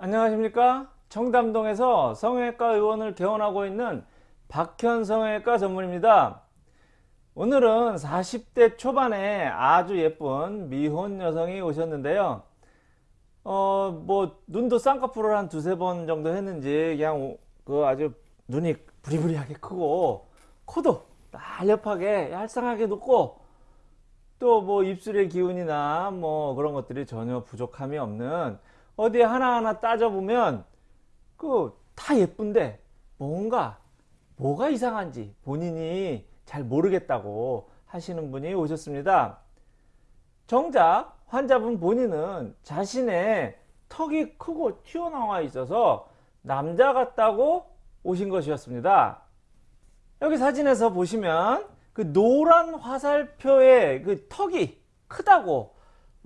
안녕하십니까? 청담동에서 성형외과 의원을 개원하고 있는 박현 성형외과 전문입니다. 오늘은 40대 초반에 아주 예쁜 미혼 여성이 오셨는데요. 어 뭐 눈도 쌍꺼풀을 한 두세 번 정도 했는지 그냥 그 아주 눈이 부리부리하게 크고 코도 날렵하게 얄쌍하게 높고 또 뭐 입술의 기운이나 뭐 그런 것들이 전혀 부족함이 없는 어디에 하나하나 따져보면 그 다 예쁜데 뭔가 뭐가 이상한지 본인이 잘 모르겠다고 하시는 분이 오셨습니다. 정작 환자분 본인은 자신의 턱이 크고 튀어나와 있어서 남자 같다고 오신 것이었습니다. 여기 사진에서 보시면 그 노란 화살표의 그 턱이 크다고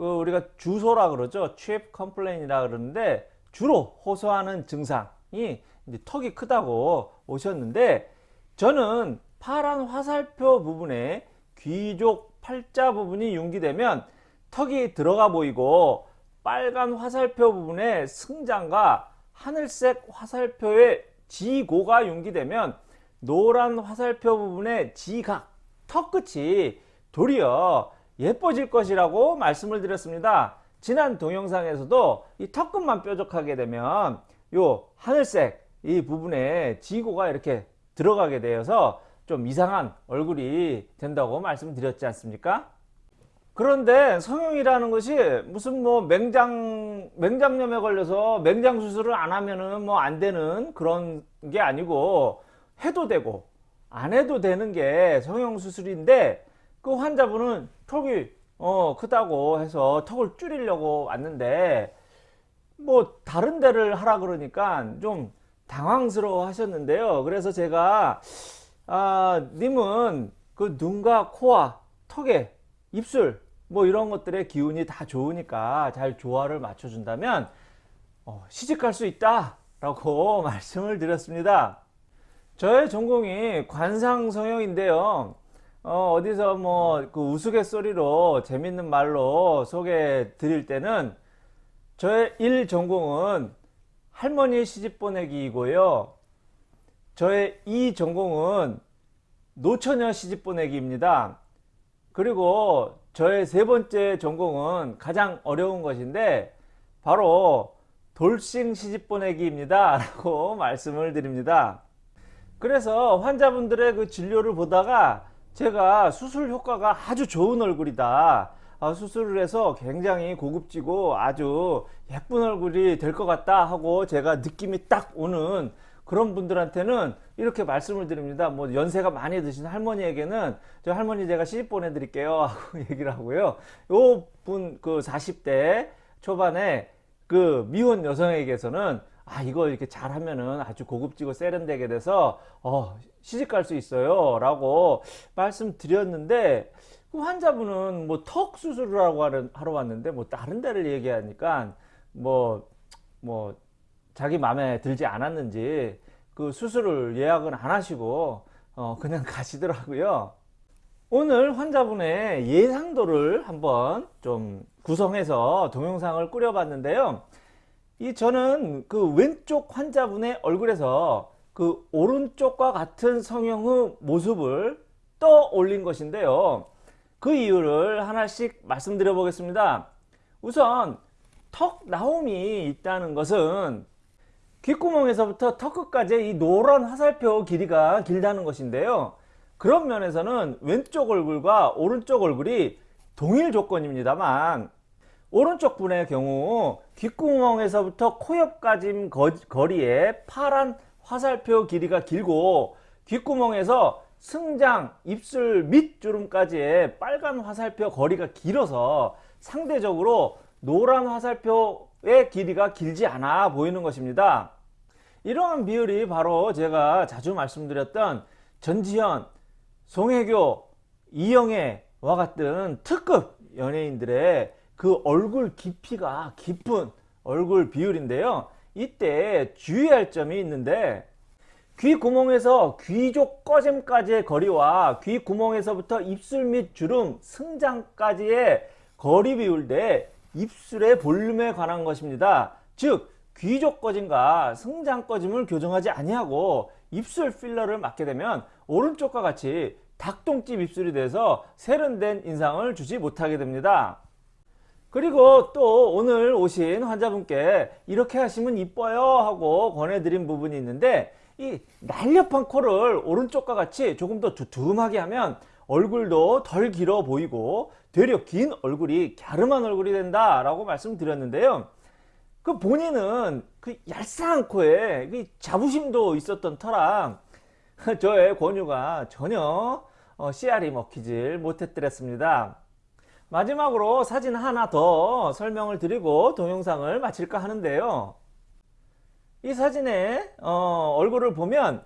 그 우리가 주소라 그러죠. chief complain이라 그러는데 주로 호소하는 증상이 턱이 크다고 오셨는데 저는 파란 화살표 부분에 귀족 팔자 부분이 융기되면 턱이 들어가 보이고 빨간 화살표 부분에 승장과 하늘색 화살표의 지고가 융기되면 노란 화살표 부분의 지각, 턱 끝이 도리어 예뻐질 것이라고 말씀을 드렸습니다. 지난 동영상에서도 이 턱끝만 뾰족하게 되면 요 하늘색 이 부분에 지고가 이렇게 들어가게 되어서 좀 이상한 얼굴이 된다고 말씀드렸지 않습니까? 그런데 성형이라는 것이 무슨 뭐 맹장 맹장염에 걸려서 맹장 수술을 안 하면은 뭐 안 되는 그런 게 아니고 해도 되고 안 해도 되는 게 성형 수술인데 그 환자분은 턱이 어 크다고 해서 턱을 줄이려고 왔는데 뭐 다른 데를 하라 그러니까 좀 당황스러워 하셨는데요. 그래서 제가 아 님은 그 눈과 코와 턱에 입술 뭐 이런 것들의 기운이 다 좋으니까 잘 조화를 맞춰 준다면 어, 시집갈 수 있다 라고 말씀을 드렸습니다. 저의 전공이 관상성형인데요 어, 어디서 뭐 그 우스갯소리로 재밌는 말로 소개해 드릴 때는 저의 일 전공은 할머니 시집 보내기이고요. 저의 이 전공은 노처녀 시집 보내기입니다. 그리고 저의 세 번째 전공은 가장 어려운 것인데 바로 돌싱 시집 보내기입니다. 라고 말씀을 드립니다. 그래서 환자분들의 그 진료를 보다가 제가 수술 효과가 아주 좋은 얼굴이다. 아, 수술을 해서 굉장히 고급지고 아주 예쁜 얼굴이 될 것 같다 하고 제가 느낌이 딱 오는 그런 분들한테는 이렇게 말씀을 드립니다. 뭐 연세가 많이 드신 할머니에게는 저 할머니 제가 시집 보내드릴게요 하고 얘기를 하고요. 요 분 그 40대 초반에 그 미혼 여성에게서는 아 이거 이렇게 잘하면은 아주 고급지고 세련되게 돼서 어 시집 갈 수 있어요. 라고 말씀드렸는데 그 환자분은 뭐 턱 수술을 하고 하러 왔는데 뭐 다른 데를 얘기하니까 뭐뭐 뭐 자기 마음에 들지 않았는지 그 수술을 예약은 안 하시고 어 그냥 가시더라고요. 오늘 환자분의 예상도를 한번 좀 구성해서 동영상을 꾸려 봤는데요 이 저는 그 왼쪽 환자분의 얼굴에서 그 오른쪽과 같은 성형의 모습을 떠올린 것인데요. 그 이유를 하나씩 말씀드려 보겠습니다. 우선 턱 나옴이 있다는 것은 귓구멍에서부터 턱 끝까지 이 노란 화살표 길이가 길다는 것인데요. 그런 면에서는 왼쪽 얼굴과 오른쪽 얼굴이 동일 조건입니다만 오른쪽 분의 경우 귓구멍에서부터 코옆까지 거리에 파란 화살표 길이가 길고 귓구멍에서 승장, 입술 밑주름까지의 빨간 화살표 거리가 길어서 상대적으로 노란 화살표의 길이가 길지 않아 보이는 것입니다. 이러한 비율이 바로 제가 자주 말씀드렸던 전지현, 송혜교, 이영애와 같은 특급 연예인들의 그 얼굴 깊이가 깊은 얼굴 비율인데요. 이때 주의할 점이 있는데 귀 구멍에서 귀족 꺼짐까지의 거리와 귀 구멍에서부터 입술 및 주름, 승장까지의 거리 비율 대 입술의 볼륨에 관한 것입니다. 즉 귀족 꺼짐과 승장 꺼짐을 교정하지 아니하고 입술 필러를 맞게 되면 오른쪽과 같이 닭똥집 입술이 돼서 세련된 인상을 주지 못하게 됩니다. 그리고 또 오늘 오신 환자분께 이렇게 하시면 이뻐요 하고 권해드린 부분이 있는데 이 날렵한 코를 오른쪽과 같이 조금 더 두툼하게 하면 얼굴도 덜 길어 보이고 되려 긴 얼굴이 갸름한 얼굴이 된다 라고 말씀드렸는데요. 그 본인은 그 얄쌍한 코에 그 자부심도 있었던 터랑 저의 권유가 전혀 어, 씨알이 먹히질 못했더랬습니다 마지막으로 사진 하나 더 설명을 드리고 동영상을 마칠까 하는데요. 이 사진에 어, 얼굴을 보면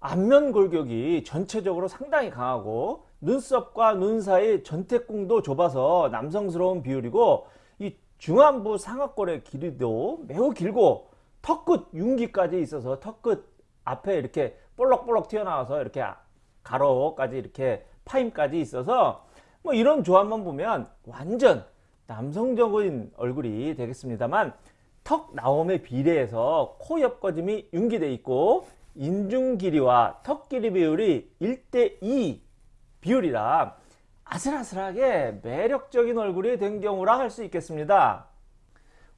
안면 골격이 전체적으로 상당히 강하고 눈썹과 눈 사이 전태궁도 좁아서 남성스러운 비율이고 이 중안부 상악골의 길이도 매우 길고 턱끝 윤기까지 있어서 턱끝 앞에 이렇게 볼록볼록 튀어나와서 이렇게 가로까지 이렇게 파임까지 있어서 뭐 이런 조합만 보면 완전 남성적인 얼굴이 되겠습니다만 턱 나옴에 비례해서 코 옆거짐이 융기돼 있고 인중 길이와 턱 길이 비율이 1대2 비율이라 아슬아슬하게 매력적인 얼굴이 된 경우라 할 수 있겠습니다.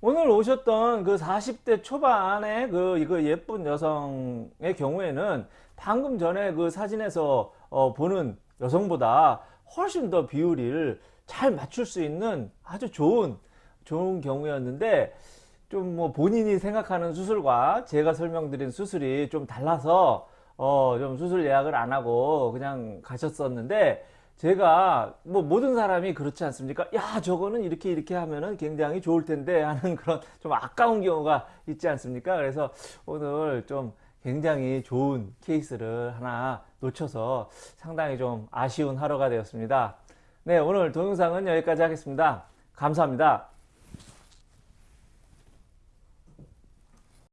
오늘 오셨던 그 40대 초반의 그 이거 예쁜 여성의 경우에는 방금 전에 그 사진에서 어 보는 여성보다 훨씬 더 비율을 잘 맞출 수 있는 아주 좋은 좋은 경우였는데 좀 뭐 본인이 생각하는 수술과 제가 설명드린 수술이 좀 달라서 어 좀 수술 예약을 안 하고 그냥 가셨었는데 제가 뭐 모든 사람이 그렇지 않습니까? 야 저거는 이렇게 이렇게 하면은 굉장히 좋을 텐데 하는 그런 좀 아까운 경우가 있지 않습니까? 그래서 오늘 좀 굉장히 좋은 케이스를 하나 놓쳐서 상당히 좀 아쉬운 하루가 되었습니다. 네 오늘 동영상은 여기까지 하겠습니다. 감사합니다.